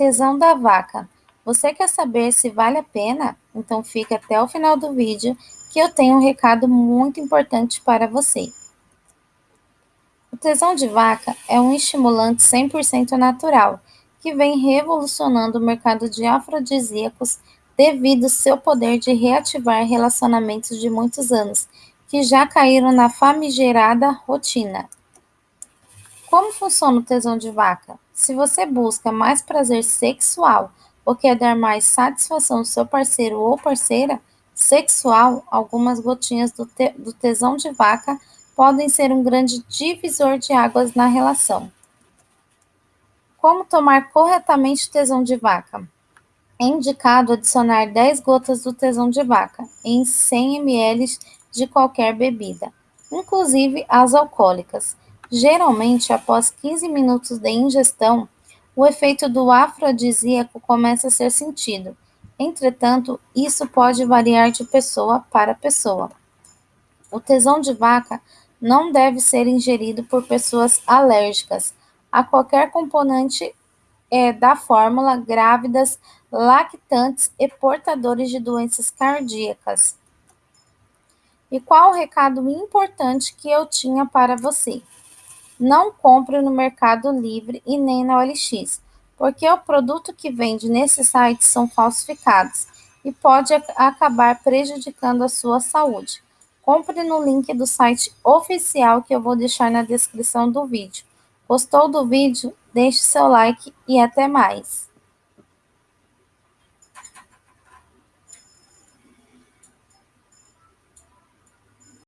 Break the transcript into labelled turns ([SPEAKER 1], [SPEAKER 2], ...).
[SPEAKER 1] Tesão da vaca. Você quer saber se vale a pena? Então fique até o final do vídeo que eu tenho um recado muito importante para você. O tesão de vaca é um estimulante 100% natural que vem revolucionando o mercado de afrodisíacos devido ao seu poder de reativar relacionamentos de muitos anos que já caíram na famigerada rotina. Como funciona o tesão de vaca? Se você busca mais prazer sexual ou quer dar mais satisfação ao seu parceiro ou parceira sexual, algumas gotinhas do, te do tesão de vaca podem ser um grande divisor de águas na relação. Como tomar corretamente tesão de vaca? É indicado adicionar 10 gotas do tesão de vaca em 100 ml de qualquer bebida, inclusive as alcoólicas. Geralmente, após 15 minutos de ingestão, o efeito do afrodisíaco começa a ser sentido. Entretanto, isso pode variar de pessoa para pessoa. O tesão de vaca não deve ser ingerido por pessoas alérgicas a qualquer componente é, da fórmula, grávidas, lactantes e portadores de doenças cardíacas. E qual o recado importante que eu tinha para você? Não compre no Mercado Livre e nem na OLX, porque o produto que vende nesses sites são falsificados e pode acabar prejudicando a sua saúde. Compre no link do site oficial que eu vou deixar na descrição do vídeo. Gostou do vídeo? Deixe seu like e até mais!